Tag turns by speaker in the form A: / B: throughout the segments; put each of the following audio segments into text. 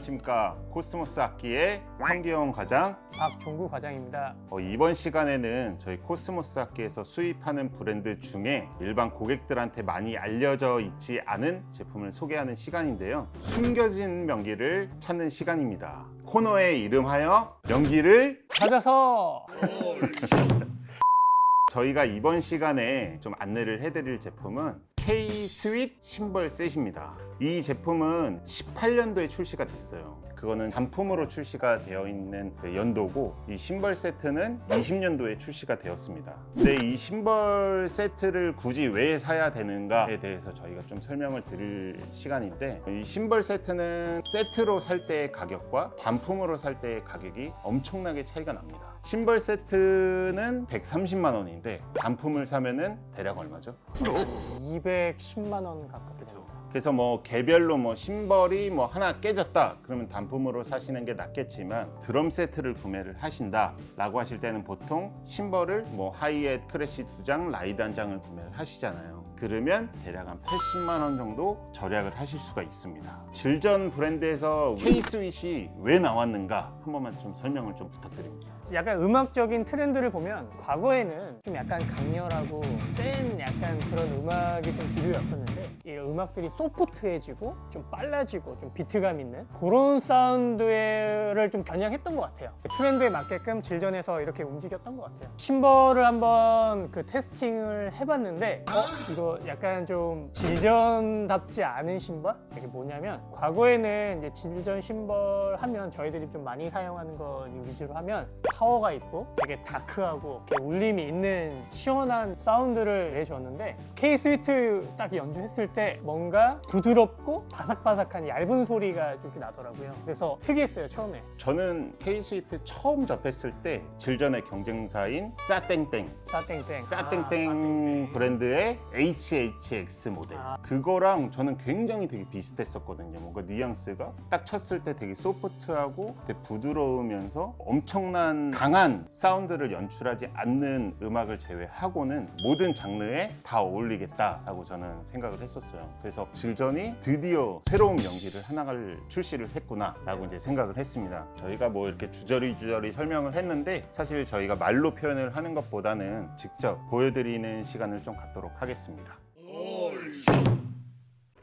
A: 안녕하십니까. 코스모스 악기의 성기영 과장.
B: 박종구 과장입니다.
A: 어, 이번 시간에는 저희 코스모스 악기에서 수입하는 브랜드 중에 일반 고객들한테 많이 알려져 있지 않은 제품을 소개하는 시간인데요. 숨겨진 명기를 찾는 시간입니다. 코너의 이름하여 명기를
B: 찾아서!
A: 저희가 이번 시간에 좀 안내를 해드릴 제품은 K-스윗 심벌 셋입니다. 이 제품은 18년도에 출시가 됐어요. 그거는 단품으로 출시가 되어 있는 그 연도고 이 심벌 세트는 20년도에 출시가 되었습니다. 근데 이 심벌 세트를 굳이 왜 사야 되는가에 대해서 저희가 좀 설명을 드릴 시간인데 이 심벌 세트는 세트로 살 때의 가격과 단품으로 살 때의 가격이 엄청나게 차이가 납니다. 심벌 세트는 130만 원인데 단품을 사면은 대략 얼마죠?
B: 210만 원 가깝게 됩니다.
A: 그래서 뭐 개별로 뭐 심벌이 뭐 하나 깨졌다. 그러면 단품으로 사시는 게 낫겠지만 드럼 세트를 구매를 하신다 라고 하실 때는 보통 심벌을 뭐 hi-hat crash 두장 ride 한 장을 구매를 하시잖아요. 그러면 대략 한 80만 원 정도 절약을 하실 수가 있습니다. Zildjian 브랜드에서 K-Sweet이 왜 나왔는가? 한 번만 좀 설명을 좀 부탁드립니다
B: 약간 음악적인 트렌드를 보면 과거에는 좀 약간 강렬하고 센 약간 그런 음악이 좀 주류였었는데 이 음악들이 소프트해지고 좀 빨라지고 좀 비트감 있는 그런 사운드를 좀 겨냥했던 것 같아요 트렌드에 맞게끔 질전에서 이렇게 움직였던 것 같아요 심벌을 한번 그 테스팅을 해봤는데 어? 이거 약간 좀 질전답지 않은 심벌? 이게 뭐냐면 과거에는 이제 질전 심벌 하면 저희들이 좀 많이 사용하는 거 위주로 하면 파워가 있고 되게 다크하고 이렇게 울림이 있는 시원한 사운드를 내줬는데 K 스위트 딱 연주했을 때 뭔가 부드럽고 바삭바삭한 얇은 소리가 좀 나더라고요. 그래서 특이했어요 처음에.
A: 저는 K-스위트 처음 접했을 때 질전의 경쟁사인 싸땡땡
B: 싸땡땡.
A: 싸땡땡 브랜드의 HHX 모델
B: 아.
A: 그거랑 저는 굉장히 되게 비슷했었거든요 뭔가 뉘앙스가 딱 쳤을 때 되게 소프트하고 되게 부드러우면서 엄청난 강한 사운드를 연출하지 않는 음악을 제외하고는 모든 장르에 다 어울리겠다라고 저는 생각을 했었어요. 그래서 질전이 드디어 새로운 명기를 하나를 출시를 했구나 라고 이제 생각을 했습니다. 저희가 뭐 이렇게 주저리 주저리 설명을 했는데 사실 저희가 말로 표현을 하는 것보다는 직접 보여드리는 시간을 좀 갖도록 하겠습니다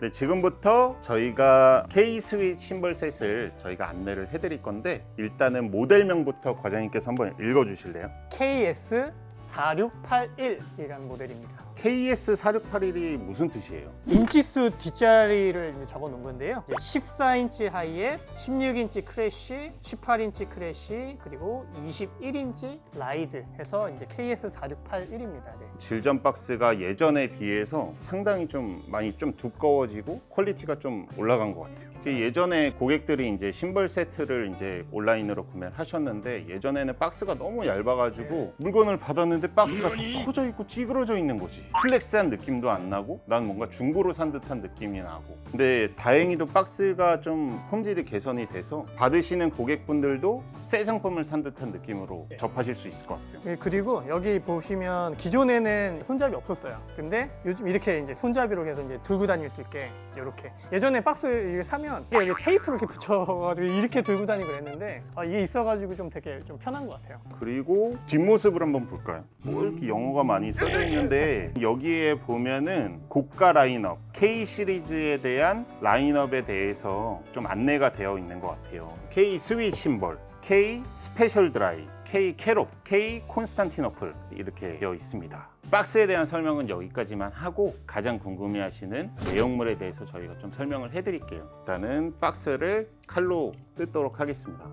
A: 네, 지금부터 저희가 K-Sweet 심벌 set을 저희가 안내를 해드릴 건데 일단은 모델명부터 과장님께서 한번 읽어주실래요?
B: KS 4681이라는 모델입니다.
A: KS4681이 무슨 뜻이에요?
B: 인치수 뒷자리를 이제 적어 놓은 건데요. 이제 14인치 하이에 16인치 crash, 18인치 crash, 그리고 21인치 ride 해서 이제 KS4681입니다. 네.
A: Zildjian 박스가 예전에 비해서 상당히 좀 많이 좀 두꺼워지고 quality가 좀 올라간 것 같아요. 예전에 고객들이 이제 심벌 세트를 이제 온라인으로 구매를 하셨는데 예전에는 박스가 너무 얇아가지고 물건을 받았는데 박스가 더 커져 있고 찌그러져 있는 거지. flex한 느낌도 안 나고 난 뭔가 중고로 산 듯한 느낌이 나고. 근데 다행히도 박스가 좀 품질이 개선이 돼서 받으시는 고객분들도 새 상품을 산 듯한 느낌으로 접하실 수 있을 것 같아요.
B: 네, 그리고 여기 보시면 기존에는 손잡이 없었어요. 근데 요즘 이렇게 이제 손잡이로 해서 이제 들고 다닐 수 있게 이렇게 예전에 박스 이게 사면 이게 여기 테이프를 이렇게 붙여가지고 이렇게 들고 다니고 그랬는데 아, 이게 있어가지고 좀 되게 좀 편한 것 같아요.
A: 그리고 뒷모습을 한번 볼까요? 뭐 이렇게 영어가 많이 써져 있는데 여기에 보면은 고가 라인업 K 시리즈에 대한 라인업에 대해서 좀 안내가 되어 있는 것 같아요. K Sweet 심벌, K Special Dry, K Kerope, K Constantinople 이렇게 되어 있습니다. 박스에 대한 설명은 여기까지만 하고 가장 궁금해하시는 내용물에 대해서 저희가 좀 설명을 해드릴게요. 일단은 박스를 칼로 뜯도록 하겠습니다.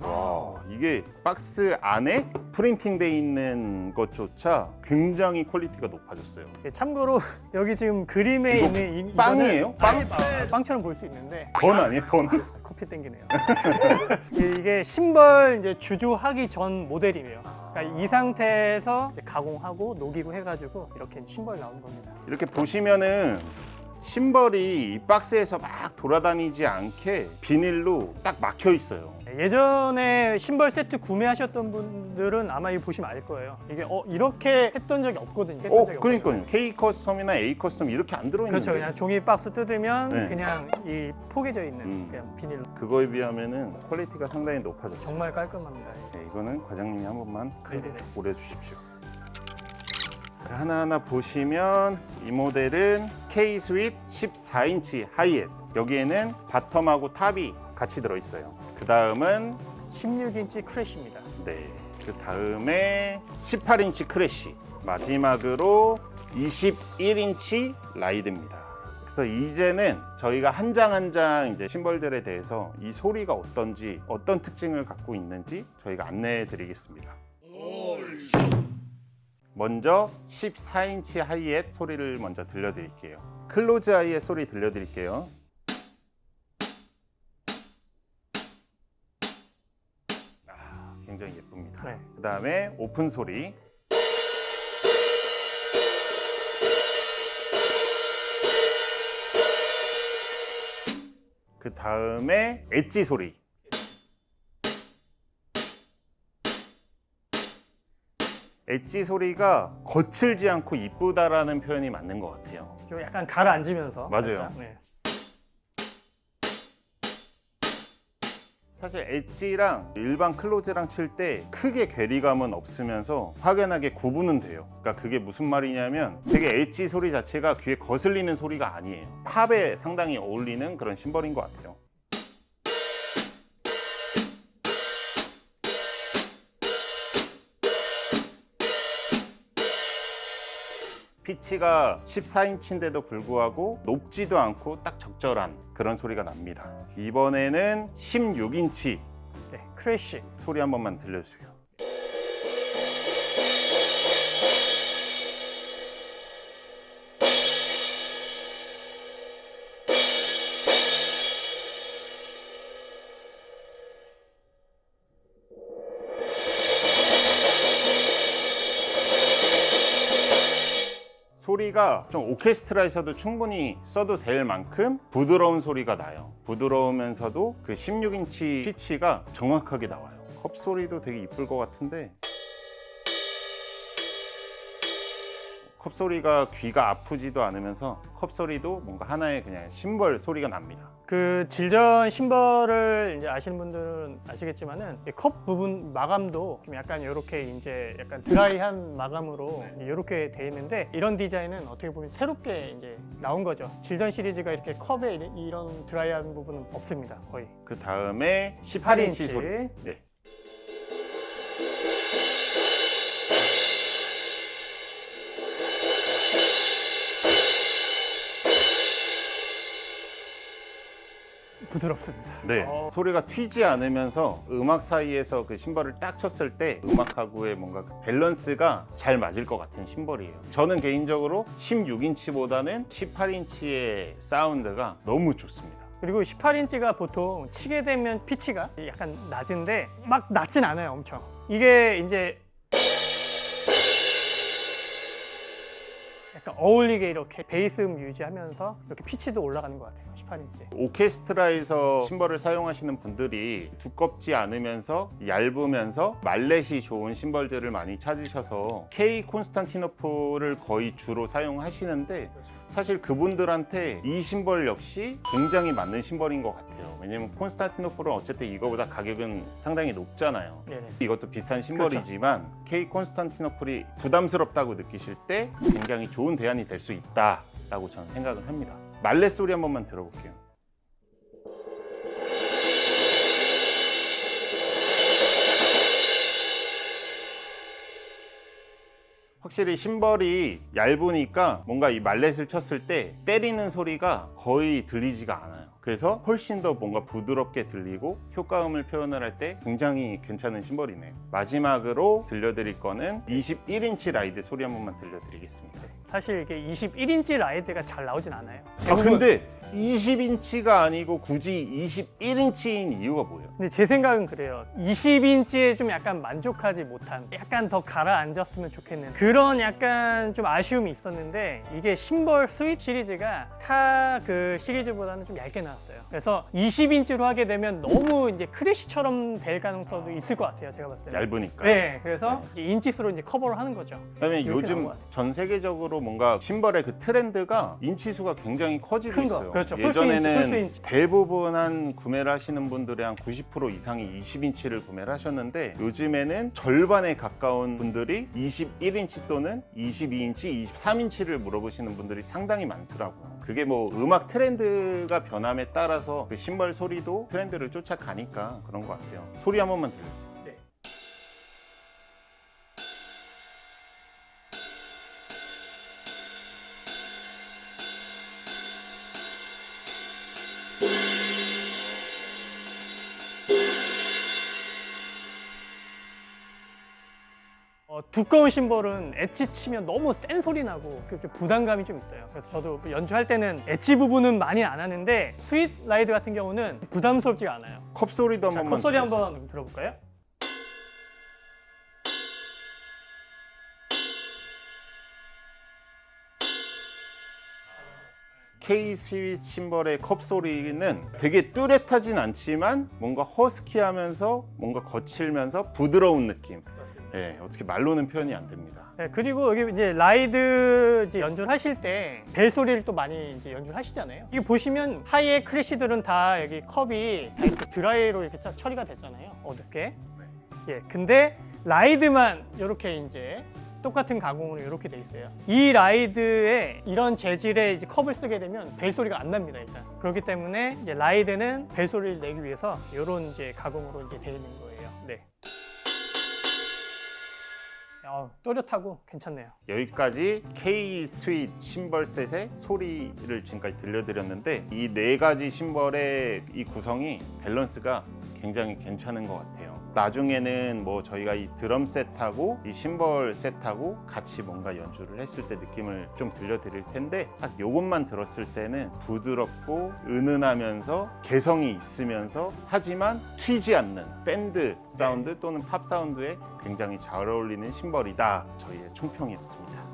A: 와 이게 박스 안에 printing 돼 있는 것조차 굉장히 quality가 높아졌어요
B: 예, 참고로 여기 지금 그림에 있는 이,
A: 빵이에요?
B: 빵? 아, 빵처럼 보일 수 있는데
A: 건 아니에요 건
B: 커피 땡기네요. 이- 이게 심벌 이제 주조하기 전 모델이에요. 그러니까 이 상태에서 가공하고 녹이고 해가지고 이렇게 심벌 나오는 겁니다.
A: 이렇게 보시면은 심벌이 이 박스에서 막 돌아다니지 않게 비닐로 딱 막혀 있어요.
B: 예전에 심벌 세트 구매하셨던 분들은 아마 이거 보시면 알 거예요. 이게 어 이렇게 했던 적이 없거든요. 했던
A: 어,
B: 적이 없거든요.
A: 그러니까요. K 커스텀이나 A 커스텀 이렇게 안 들어있는데
B: 그렇죠. 그냥 종이 박스 뜯으면
A: 네.
B: 그냥 이 포개져 있는
A: 음.
B: 그냥 비닐로
A: 그거에 비하면 은 quality가 상당히 높아졌어요.
B: 정말 깔끔합니다.
A: 네, 이거는 과장님이 한 번만
B: 네네네.
A: 올려주십시오. 하나하나 보시면 이 모델은 K Sweet 14인치 하이햇 여기에는 bottom하고 top이 같이 들어있어요. 그 다음은
B: 16인치 crash입니다.
A: 네, 그 다음에 18인치 crash 마지막으로 21인치 ride입니다. 그래서 이제는 저희가 한 장 한 장 이제 심벌들에 대해서 이 소리가 어떤지 어떤 특징을 갖고 있는지 저희가 안내해 드리겠습니다. 먼저 14인치 하이햇 소리를 먼저 들려드릴게요. close hi-hat 소리 들려드릴게요. 아, 굉장히 예쁩니다.
B: 네.
A: 그 다음에 오픈 소리. 그 다음에 엣지 소리. 엣지 소리가 거칠지 않고 이쁘다라는 표현이 맞는 것 같아요.
B: 좀 약간 가라앉으면서
A: 맞아요.
B: 네.
A: 사실 엣지랑 일반 클로즈랑 칠 때 크게 괴리감은 없으면서 확연하게 구분은 돼요. 그러니까 그게 무슨 말이냐면 되게 엣지 소리 자체가 귀에 거슬리는 소리가 아니에요. 팝에 상당히 어울리는 그런 심벌인 것 같아요. 피치가 14인치인데도 불구하고 높지도 않고 딱 적절한 그런 소리가 납니다. 이번에는 16인치
B: 네, 크래쉬.
A: 소리 한 번만 들려주세요. 소리가 좀 오케스트라에서도 충분히 써도 될 만큼 부드러운 소리가 나요. 부드러우면서도 그 16인치 피치가 정확하게 나와요. 컵 소리도 되게 이쁠 것 같은데 컵 소리가 귀가 아프지도 않으면서 컵 소리도 뭔가 하나의 그냥 심벌 소리가 납니다.
B: 그 질전 심벌을 이제 아시는 분들은 아시겠지만은 이컵 부분 마감도 좀 약간 이렇게 이제 약간 드라이한 마감으로 이렇게 돼 있는데 이런 디자인은 어떻게 보면 새롭게 이제 나온 거죠. 질전 시리즈가 이렇게 컵에 이- 이런 드라이한 부분은 없습니다. 거의.
A: 그 다음에 18인치 소리. 네.
B: 부드럽습니다.
A: 네.
B: 어.
A: 소리가 튀지 않으면서 음악 사이에서 그 심벌을 딱 쳤을 때 음악하고의 뭔가 그 밸런스가 잘 맞을 것 같은 심벌이에요. 저는 개인적으로 16인치보다는 18인치의 사운드가 너무 좋습니다.
B: 그리고 18인치가 보통 치게 되면 피치가 약간 낮은데 막 낮진 않아요, 엄청. 이게 이제 약간 어울리게 이렇게 베이스 음 유지하면서 이렇게 피치도 올라가는 것 같아요, 18인치.
A: 오케스트라에서 심벌을 사용하시는 분들이 두껍지 않으면서 얇으면서 말렛이 좋은 심벌들을 많이 찾으셔서 K 콘스탄티노플을 거의 주로 사용하시는데 사실 그분들한테 이 심벌 역시 굉장히 맞는 심벌인 것 같아요. 왜냐면 콘스탄티노플은 어쨌든 이거보다 가격은 상당히 높잖아요.
B: 네네.
A: 이것도 비싼 심벌이지만 K 콘스탄티노플이 부담스럽다고 느끼실 때 굉장히 좋은 대안이 될 수 있다 라고 저는 생각을 합니다. 말렛 소리 한 번만 들어볼게요. 확실히 심벌이 얇으니까 뭔가 이 mallet을 쳤을 때 때리는 소리가 거의 들리지가 않아요. 그래서 훨씬 더 뭔가 부드럽게 들리고 효과음을 표현을 할 때 굉장히 괜찮은 심벌이네요. 마지막으로 들려드릴 거는 21인치 ride 소리 한 번만 들려드리겠습니다.
B: 사실 이게 21인치 ride가 잘 나오진 않아요.
A: 아 근데 20인치가 아니고 굳이 21인치인 이유가 뭐예요?
B: 근데 제 생각은 그래요. 20인치에 좀 약간 만족하지 못한, 약간 더 가라앉았으면 좋겠는 그런 약간 좀 아쉬움이 있었는데 이게 심벌 Sweet 시리즈가 타 그 시리즈보다는 좀 얇게 나왔어요. 그래서 20인치로 하게 되면 너무 이제 crash처럼 될 가능성도 있을 것 같아요. 제가 봤을 때.
A: 얇으니까.
B: 네, 그래서 이제 인치수로 이제 커버를 하는 거죠.
A: 그다음에 요즘. 전 세계적으로 뭔가 심벌의 그 트렌드가 인치수가 굉장히 커지고 있어요.
B: 그렇죠.
A: 예전에는
B: 폴스 인치.
A: 대부분 한 구매를 하시는 분들의 한 90% 이상이 20인치를 구매를 하셨는데 요즘에는 절반에 가까운 분들이 21인치 또는 22인치, 23인치를 물어보시는 분들이 상당히 많더라고요. 그게 뭐 음악 트렌드가 변함에 따라서 그 심벌 소리도 트렌드를 쫓아가니까 그런 것 같아요. 소리 한 번만 들려주세요.
B: 어, 두꺼운 심벌은 엣지 치면 너무 센 소리 나고 그좀 부담감이 좀 있어요. 그래서 저도 연주할 때는 엣지 부분은 많이 안 하는데 Sweet ride 같은 경우는 부담스럽지가 않아요.
A: 컵 소리도 한
B: 자,
A: 번만
B: 컵소리
A: 들려주세요.
B: 한번 들어볼까요?
A: K Sweet 심벌의 컵 소리는 되게 뚜렷하진 않지만 뭔가 허스키하면서 뭔가 거칠면서 부드러운 느낌. 예, 어떻게 말로는 표현이 안 됩니다.
B: 네, 그리고 여기 이제 ride 이제 연주를 하실 때 벨 소리를 또 많이 이제 연주를 하시잖아요. 이거 보시면 hi-hat crash들은 다 여기 컵이 다 이렇게 dry로 이렇게 짜- 처리가 됐잖아요. 어둡게. 예, 근데 ride만 이렇게 이제 똑같은 가공으로 이렇게 돼 있어요. 이 ride에 이런 재질의 이제 컵을 쓰게 되면 벨 소리가 안 납니다 일단. 그렇기 때문에 이제 ride는 벨 소리를 내기 위해서 이런 이제 가공으로 이제 되어 있는 거예요. 어, 또렷하고 괜찮네요.
A: 여기까지 K 스윗 심벌 셋의 소리를 지금까지 들려드렸는데 이 네 가지 심벌의 이 구성이 밸런스가 굉장히 괜찮은 것 같아요. 나중에는 뭐 저희가 이 드럼 set하고 이 심벌 set하고 같이 뭔가 연주를 했을 때 느낌을 좀 들려드릴 텐데 딱 요것만 들었을 때는 부드럽고 은은하면서 개성이 있으면서 하지만 튀지 않는 밴드 사운드 또는 팝 사운드에 굉장히 잘 어울리는 심벌이다 저희의 총평이었습니다.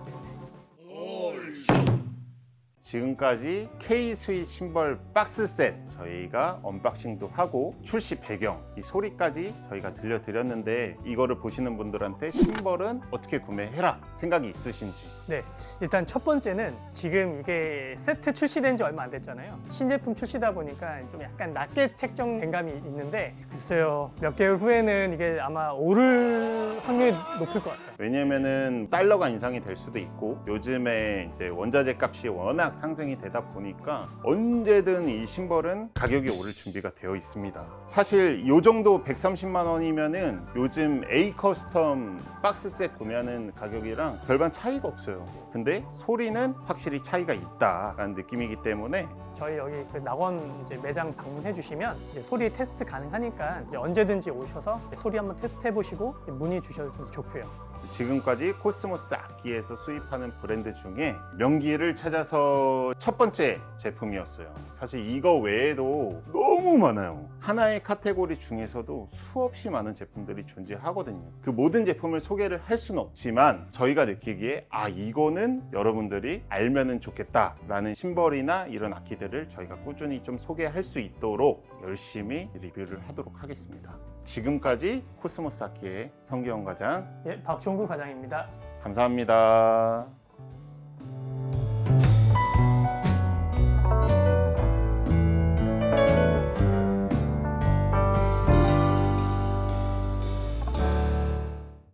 A: 지금까지 K 스윗 심벌 박스 셋 저희가 unboxing도 하고 출시 배경 이 소리까지 저희가 들려드렸는데 이거를 보시는 분들한테 심벌은 어떻게 구매해라 생각이 있으신지
B: 네, 일단 첫 번째는 지금 이게 세트 출시된 지 얼마 안 됐잖아요. 신제품 출시다 보니까 좀 약간 낮게 책정된 감이 있는데 글쎄요, 몇 개월 후에는 이게 아마 오를 확률이 높을 것 같아요.
A: 왜냐면은 달러가 인상이 될 수도 있고 요즘에 이제 원자재 값이 워낙 상승이 되다 보니까 언제든 이 심벌은 가격이 오를 준비가 되어 있습니다. 사실 요 정도 130만 원이면은 요즘 A 커스텀 박스셋 구매하는 가격이랑 별반 차이가 없어요. 근데 소리는 확실히 차이가 있다라는 느낌이기 때문에
B: 저희 여기 그 낙원 이제 매장 방문해 주시면 이제 소리 테스트 가능하니까 이제 언제든지 오셔서 소리 한번 테스트 해보시고 문의 주셔도 좋고요.
A: 지금까지 코스모스 악기에서 수입하는 브랜드 중에 명기를 찾아서 첫 번째 제품이었어요. 사실 이거 외에도 너무 많아요. 하나의 카테고리 중에서도 수없이 많은 제품들이 존재하거든요. 그 모든 제품을 소개를 할 수는 없지만 저희가 느끼기에 아 이거는 여러분들이 알면은 좋겠다 라는 심벌이나 이런 악기들을 저희가 꾸준히 좀 소개할 수 있도록 열심히 리뷰를 하도록 하겠습니다. 지금까지 코스모스 악기의 성기영 과장
B: 예, 박종구 과장입니다.
A: 감사합니다.